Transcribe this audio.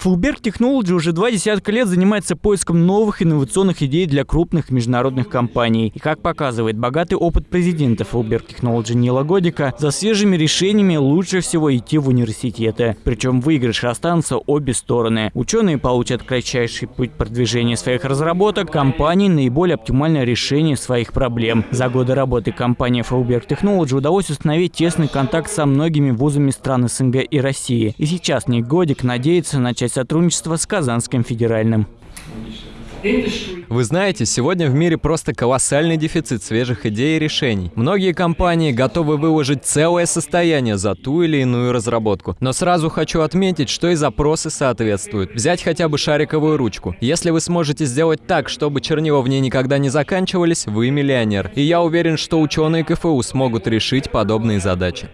Fulberg Technology уже два десятка лет занимается поиском новых инновационных идей для крупных международных компаний. И как показывает богатый опыт президента Fulberg Technology Нила Годика, за свежими решениями лучше всего идти в университеты. Причем выигрыш останутся обе стороны. Ученые получат кратчайший путь продвижения своих разработок, компании наиболее оптимальное решение своих проблем. За годы работы компании Fulberg Technology удалось установить тесный контакт со многими вузами стран СНГ и России. И сейчас Ник Годик надеется начать начать сотрудничество с Казанским федеральным. Вы знаете, сегодня в мире просто колоссальный дефицит свежих идей и решений. Многие компании готовы выложить целое состояние за ту или иную разработку. Но сразу хочу отметить, что и запросы соответствуют. Взять хотя бы шариковую ручку. Если вы сможете сделать так, чтобы чернила в ней никогда не заканчивались, вы миллионер. И я уверен, что ученые КФУ смогут решить подобные задачи.